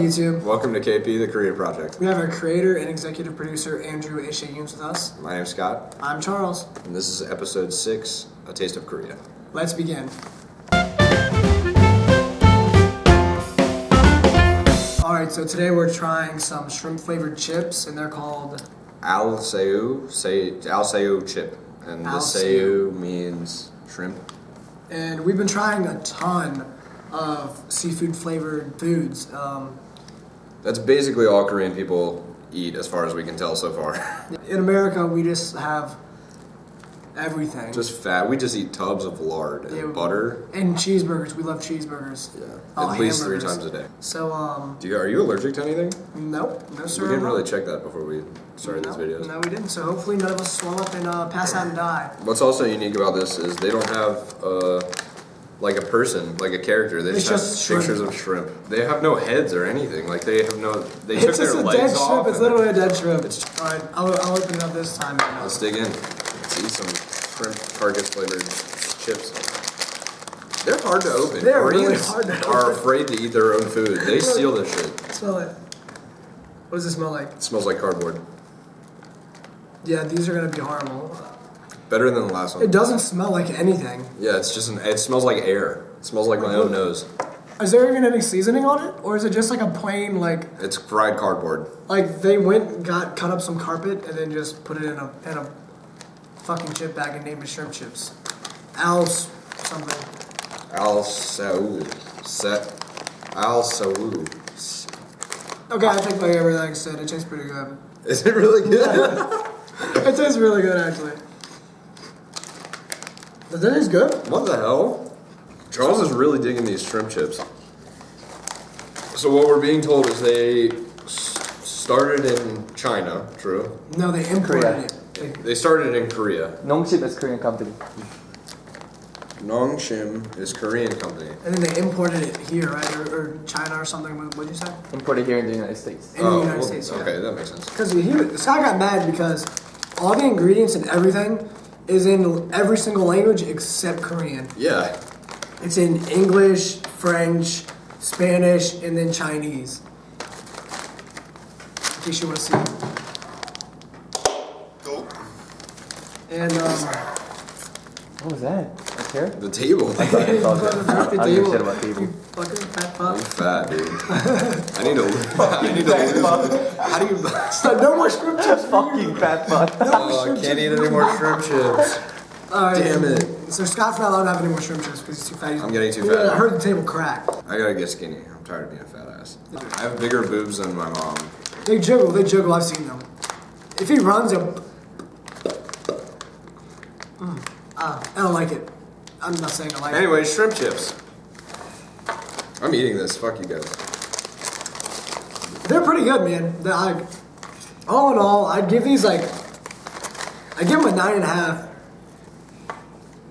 YouTube? Welcome to KP, the Korea Project. We have our creator and executive producer Andrew Yunes with us. My name's Scott, I'm Charles. and this is episode six, A Taste of Korea. Let's begin. All right, so today we're trying some shrimp flavored chips, and they're called Al Seu, say Al chip, and the Seu means shrimp. And we've been trying a ton of seafood flavored foods. Um, That's basically all Korean people eat, as far as we can tell so far. in America, we just have everything. just fat. We just eat tubs of lard and Yeah. butter. and cheeseburgers. We love cheeseburgers. Yeah, Oh, at least three times a day. So, um, Do you, are you allergic to anything? nope, no sir. we didn't really check that before we started no, these videos. No, we didn't. So hopefully none of us swell up and uh, pass out and die. What's also unique about this is they don't have uh, like a person, like a character. They just have just shrimp. pictures of shrimp. They have no heads or anything. Like they have no. They took It's just their a legs dead off. shrimp. It's literally a dead shrimp. It's just, all right, I'll, I'll open it up this time. Uh, Let's dig in. Let's eat some shrimp carcass flavored chips. They're hard to open. They're really hard to open. are afraid to eat their own food. They steal this shit. Smell it. What does it smell like? It smells like cardboard. Yeah, these are gonna be horrible. Better than the last one. It doesn't smell like anything. Yeah, it's just an. It smells like air. It smells like my own nose. Is there even any seasoning on it, or is it just like a plain like It's fried cardboard. like they went got cut up some carpet and then just put it in a in a fucking chip bag and named it shrimp chips. Al's something. Al Saul. Set. Al Saul. Okay, I think like everything said, it tastes pretty good. Is it really good? It tastes really good actually. Does that taste good? what the hell? Charles is really digging these shrimp chips. So what we're being told is they s- started in China. True. No, they imported Korea. it. They, They started in Korea. Nongshim is Korean company. Nongshim is Korean company. and then they imported it here, right? Or, or China or something. What would you say? Imported here in the United States. In the oh, United Oh, well, States. yeah. Okay, that makes sense. Because he, this guy got mad because all the ingredients and everything is in every single language except Korean. Yeah. It's in English, French, Spanish, and then Chinese. In case you want to see. Go. And um, What was that? A chair? The table. Sorry, I Brother, apologize. broke the I don't give a table. shit about table. you fucking fat I'm fat, dude. I need to. I need to lose. How do you? So no more shrimp chips. Fucking fat fuck. Oh, I can't eat any more shrimp chips. All right. Damn it. So Scott's not allowed to have any more shrimp chips because he's too fat. He's- I'm getting too fat. I heard the table crack. I gotta get skinny. I'm tired of being a fat ass. I have bigger boobs than my mom. They jiggle. They jiggle. I've seen them. If he runs, he'll. Mm. Ah, I don't like it. I'm not saying I like it. Anyway, shrimp chips. I'm eating this. Fuck you guys. They're pretty good, man. They're like, all in all, I'd give these like, I give them a nine and a half.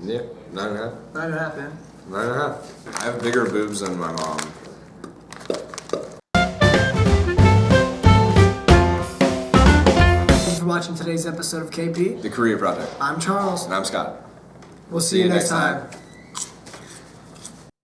Yeah, nine and a half. Nine and a half, man. Nine and a half. I have bigger boobs than my mom. Thank you for watching today's episode of KP. The Korea Project. I'm Charles. And I'm Scott. We'll see, you next time.